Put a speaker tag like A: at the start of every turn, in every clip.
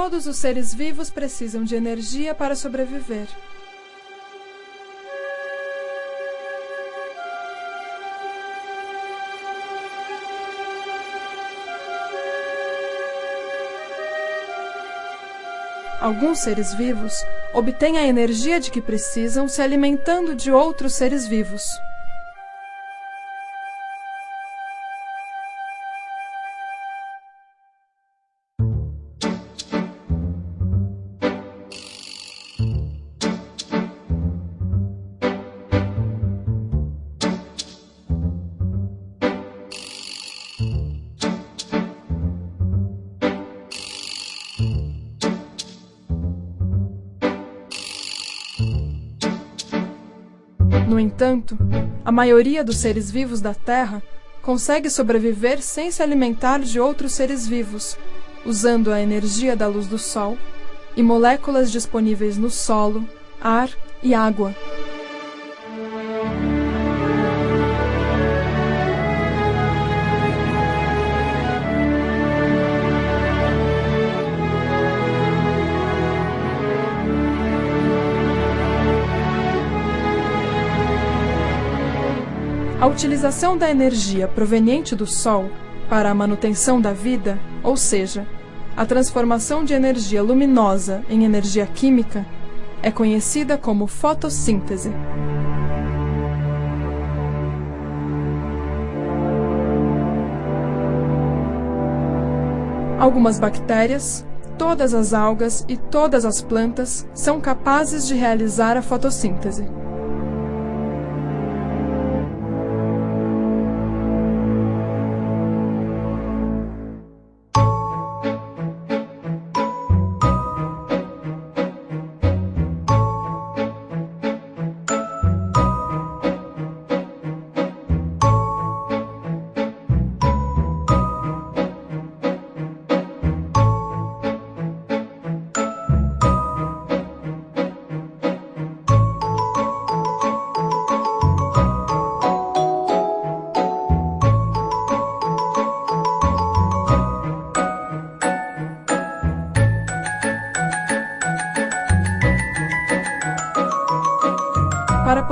A: Todos os seres vivos precisam de energia para sobreviver. Alguns seres vivos obtêm a energia de que precisam se alimentando de outros seres vivos. No entanto, a maioria dos seres vivos da Terra consegue sobreviver sem se alimentar de outros seres vivos, usando a energia da luz do Sol e moléculas disponíveis no solo, ar e água. A utilização da energia proveniente do Sol para a manutenção da vida, ou seja, a transformação de energia luminosa em energia química, é conhecida como fotossíntese. Algumas bactérias, todas as algas e todas as plantas são capazes de realizar a fotossíntese.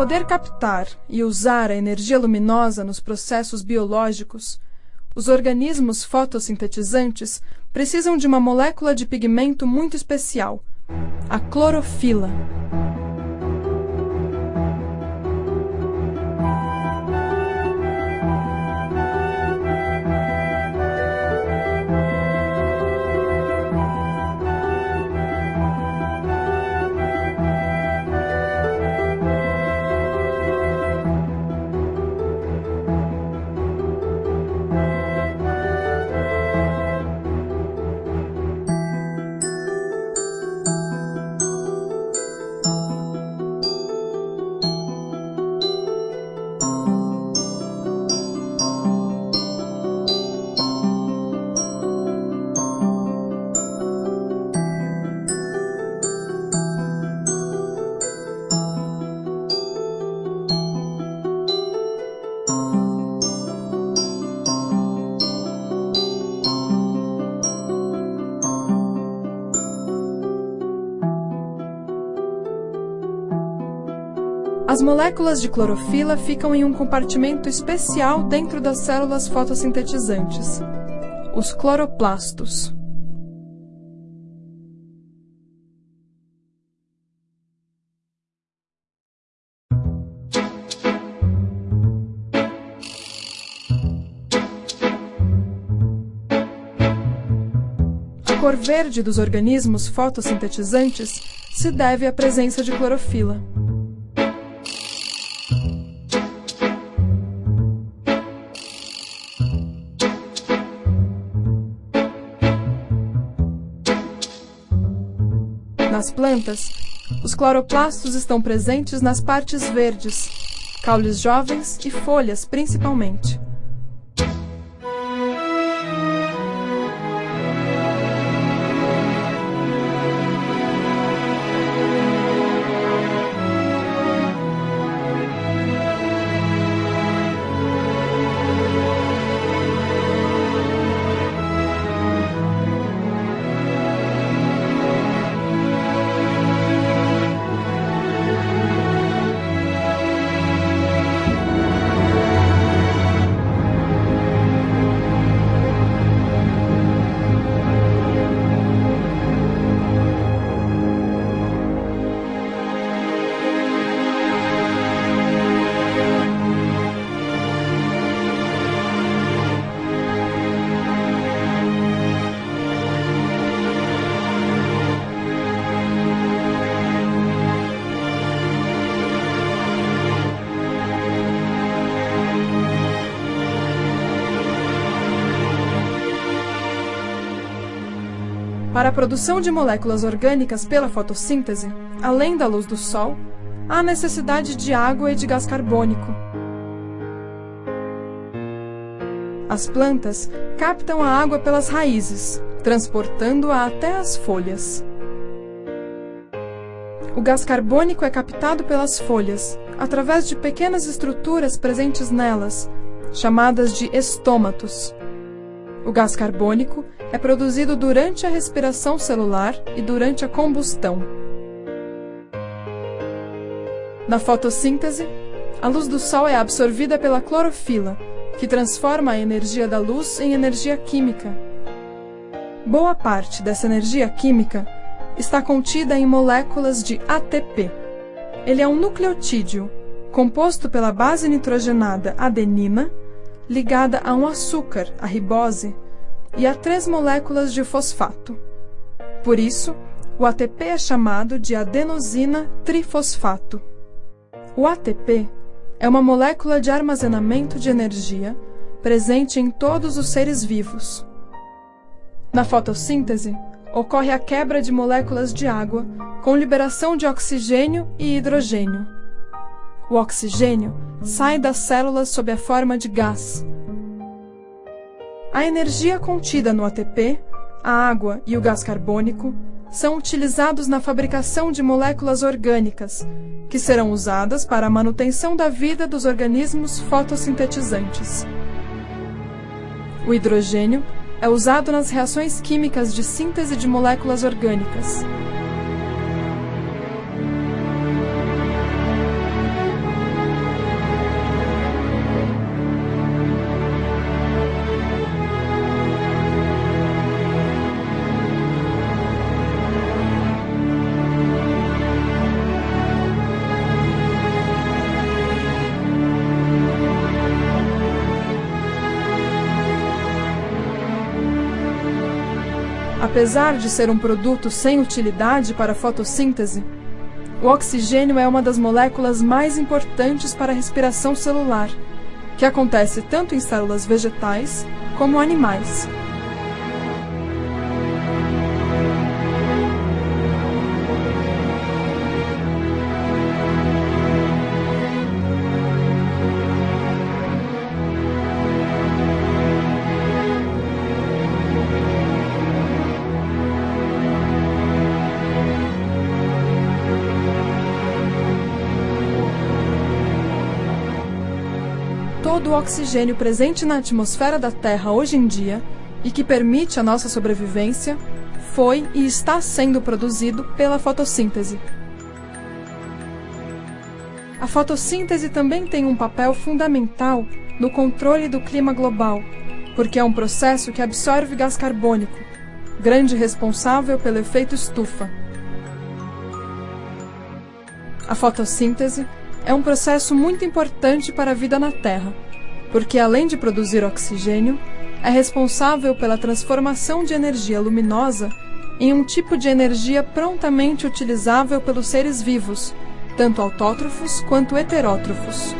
A: Poder captar e usar a energia luminosa nos processos biológicos, os organismos fotossintetizantes precisam de uma molécula de pigmento muito especial, a clorofila. As moléculas de clorofila ficam em um compartimento especial dentro das células fotossintetizantes, os cloroplastos. A cor verde dos organismos fotossintetizantes se deve à presença de clorofila. Nas plantas, os cloroplastos estão presentes nas partes verdes, caules jovens e folhas principalmente. Para a produção de moléculas orgânicas pela fotossíntese, além da luz do Sol, há necessidade de água e de gás carbônico. As plantas captam a água pelas raízes, transportando-a até as folhas. O gás carbônico é captado pelas folhas, através de pequenas estruturas presentes nelas, chamadas de estômatos. O gás carbônico é produzido durante a respiração celular e durante a combustão. Na fotossíntese, a luz do Sol é absorvida pela clorofila, que transforma a energia da luz em energia química. Boa parte dessa energia química está contida em moléculas de ATP. Ele é um nucleotídeo, composto pela base nitrogenada adenina, ligada a um açúcar, a ribose, e a três moléculas de fosfato. Por isso, o ATP é chamado de adenosina trifosfato. O ATP é uma molécula de armazenamento de energia presente em todos os seres vivos. Na fotossíntese, ocorre a quebra de moléculas de água com liberação de oxigênio e hidrogênio. O oxigênio sai das células sob a forma de gás, a energia contida no ATP, a água e o gás carbônico são utilizados na fabricação de moléculas orgânicas, que serão usadas para a manutenção da vida dos organismos fotossintetizantes. O hidrogênio é usado nas reações químicas de síntese de moléculas orgânicas. Apesar de ser um produto sem utilidade para a fotossíntese, o oxigênio é uma das moléculas mais importantes para a respiração celular, que acontece tanto em células vegetais como animais. Todo o oxigênio presente na atmosfera da Terra hoje em dia e que permite a nossa sobrevivência foi e está sendo produzido pela fotossíntese. A fotossíntese também tem um papel fundamental no controle do clima global, porque é um processo que absorve gás carbônico, grande responsável pelo efeito estufa. A fotossíntese é um processo muito importante para a vida na Terra, porque além de produzir oxigênio, é responsável pela transformação de energia luminosa em um tipo de energia prontamente utilizável pelos seres vivos, tanto autótrofos quanto heterótrofos.